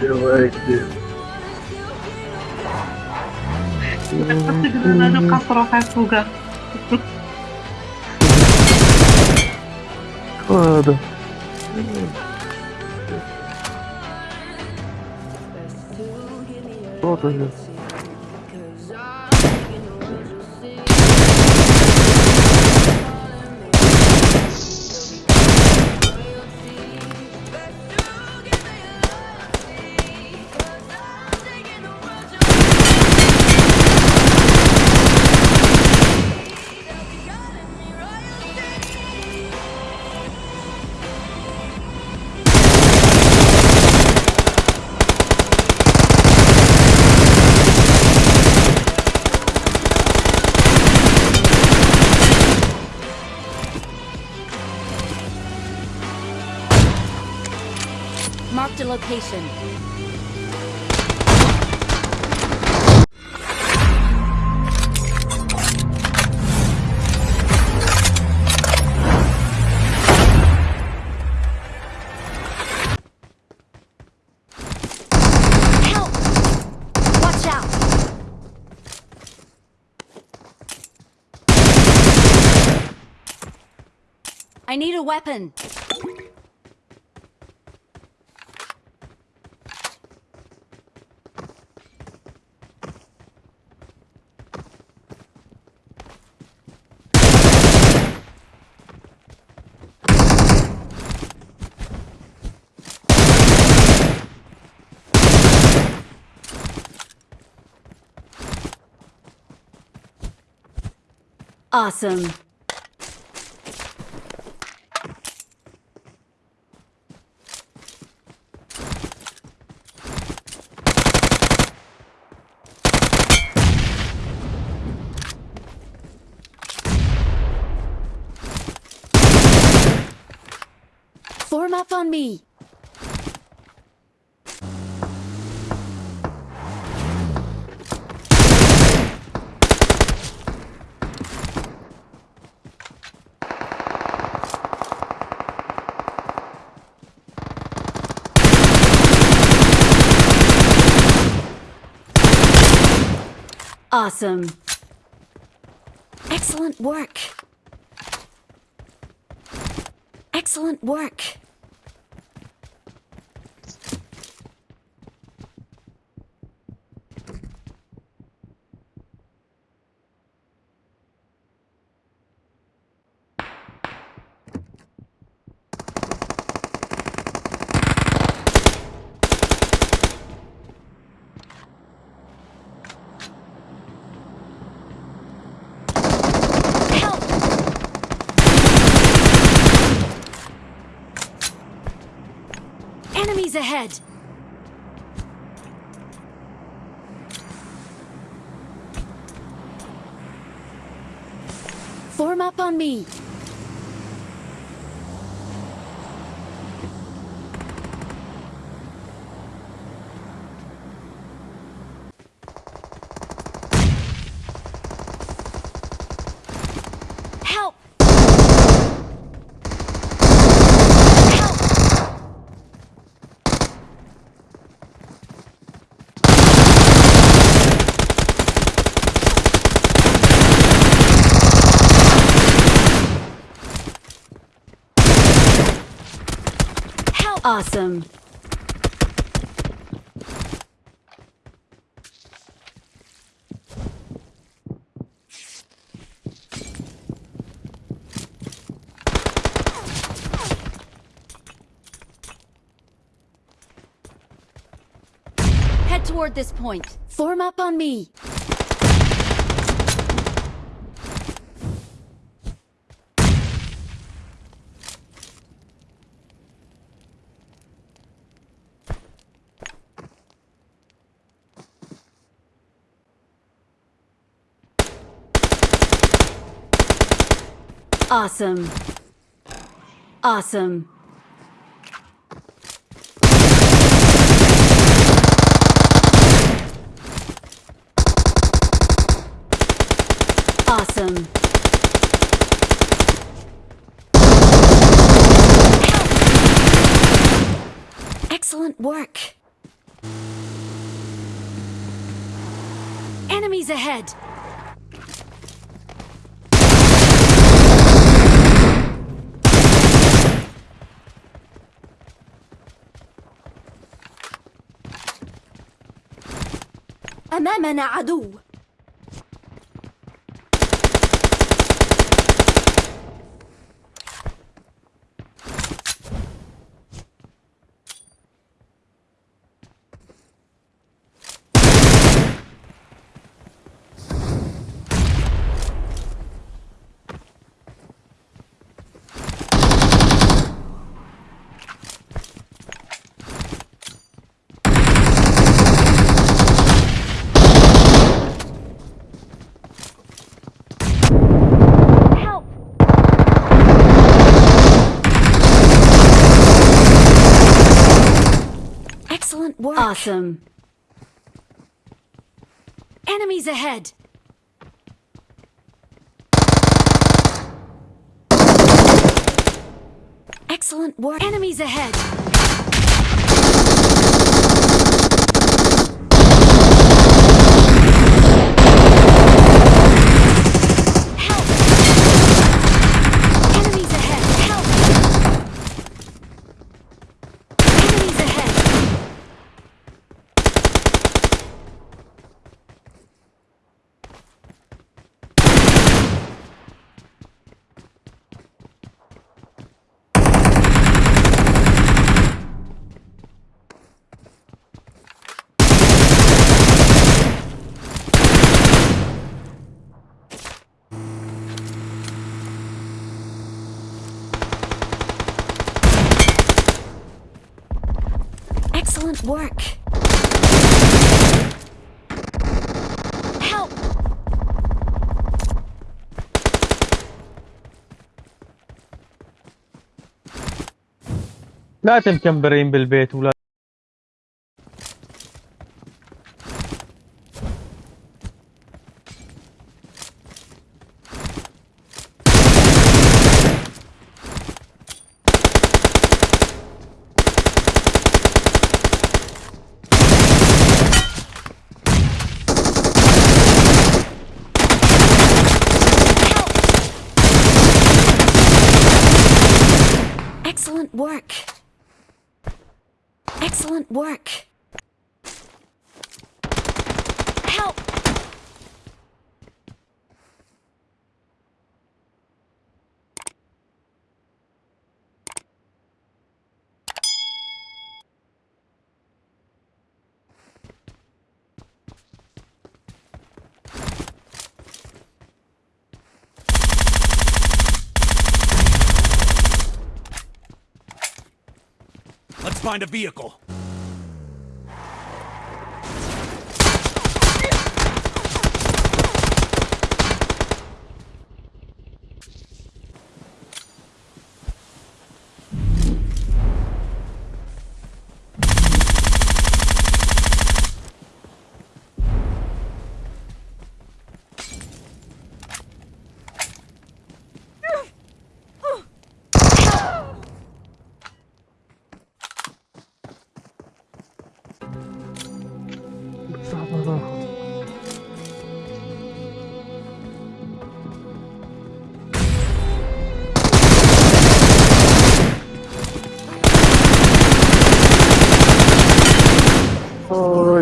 Droide. Essa granada não catroca é fuga. Claro. Volta, gente. Marked a location. Help! Watch out! I need a weapon. Awesome. Form up on me. Awesome. Excellent work. Excellent work. Help! Enemies ahead! Form up on me. Help! Help! How awesome! Head toward this point. Form up on me. Awesome. Awesome. Awesome. Excellent work. Enemies ahead! أمامنا عدو. Awesome. Enemies ahead. Excellent work. Enemies ahead. Help! Enemies ahead. Help! Enemies ahead. Excellent work. Help! لا تمكمبرين بالبيت ولا Excellent work. Help! Let's find a vehicle.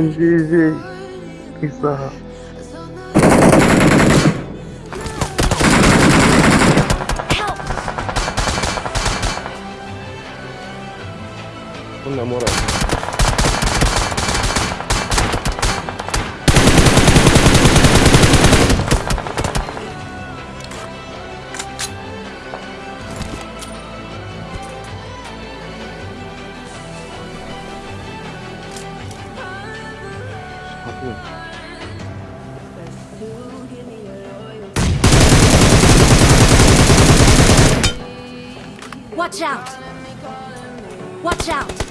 GG. Peace out. Help! Una morada. Watch out! Watch out!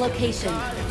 Location.